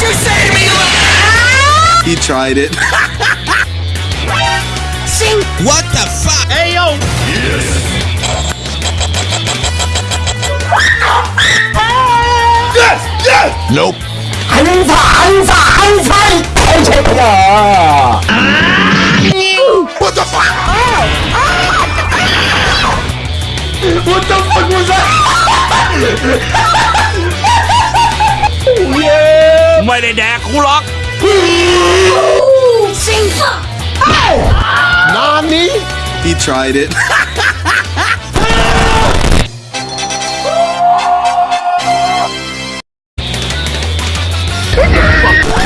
You saved me! He tried it. Sing! What the fuck? Hey yo! Yes! yes! Yes! Nope. What the fuck? What the fuck was that? yeah! Mày đè Kulak! Sing Oh! Nani? He tried it.